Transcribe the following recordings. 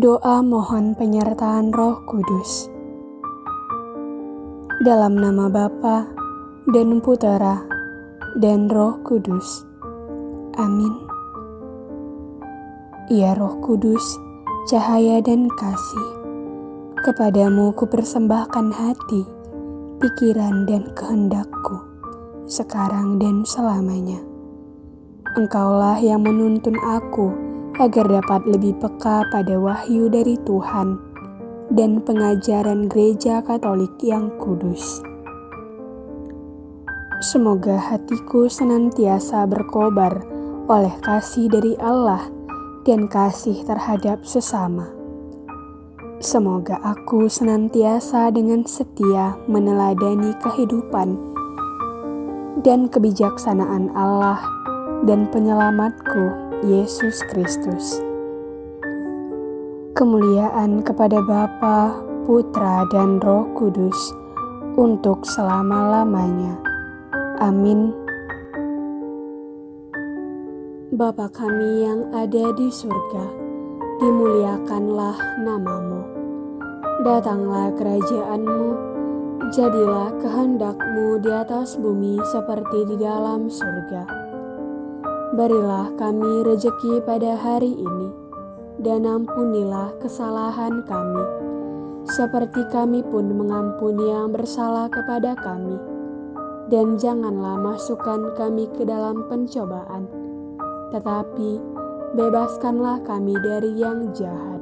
Doa mohon penyertaan Roh Kudus. Dalam nama Bapa dan Putera dan Roh Kudus. Amin. Ya Roh Kudus, cahaya dan kasih, kepadamu ku persembahkan hati, pikiran dan kehendakku, sekarang dan selamanya. Engkaulah yang menuntun aku agar dapat lebih peka pada wahyu dari Tuhan dan pengajaran Gereja Katolik yang kudus. Semoga hatiku senantiasa berkobar oleh kasih dari Allah dan kasih terhadap sesama. Semoga aku senantiasa dengan setia meneladani kehidupan dan kebijaksanaan Allah dan penyelamatku Yesus Kristus. Kemuliaan kepada Bapa, Putra, dan Roh Kudus untuk selama-lamanya. Amin. Bapa kami yang ada di surga, dimuliakanlah namamu. Datanglah kerajaanmu, jadilah kehendakmu di atas bumi seperti di dalam surga. Berilah kami rejeki pada hari ini, dan ampunilah kesalahan kami, seperti kami pun mengampuni yang bersalah kepada kami. Dan janganlah masukkan kami ke dalam pencobaan, tetapi bebaskanlah kami dari yang jahat.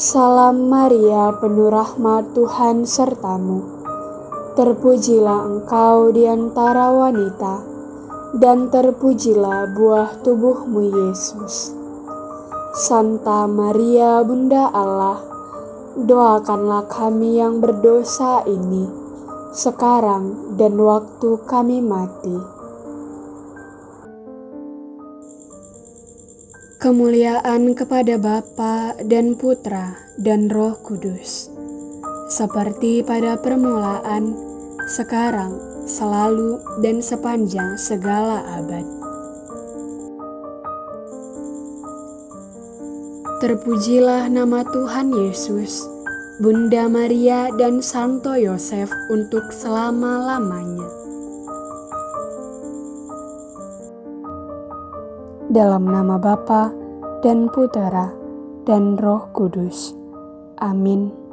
Salam Maria, penuh rahmat Tuhan sertamu Terpujilah engkau di antara wanita, dan terpujilah buah tubuhmu Yesus. Santa Maria Bunda Allah, doakanlah kami yang berdosa ini, sekarang dan waktu kami mati. Kemuliaan kepada Bapa dan Putra dan Roh Kudus seperti pada permulaan, sekarang, selalu, dan sepanjang segala abad. Terpujilah nama Tuhan Yesus, Bunda Maria, dan Santo Yosef untuk selama-lamanya. Dalam nama Bapa dan Putera dan Roh Kudus. Amin.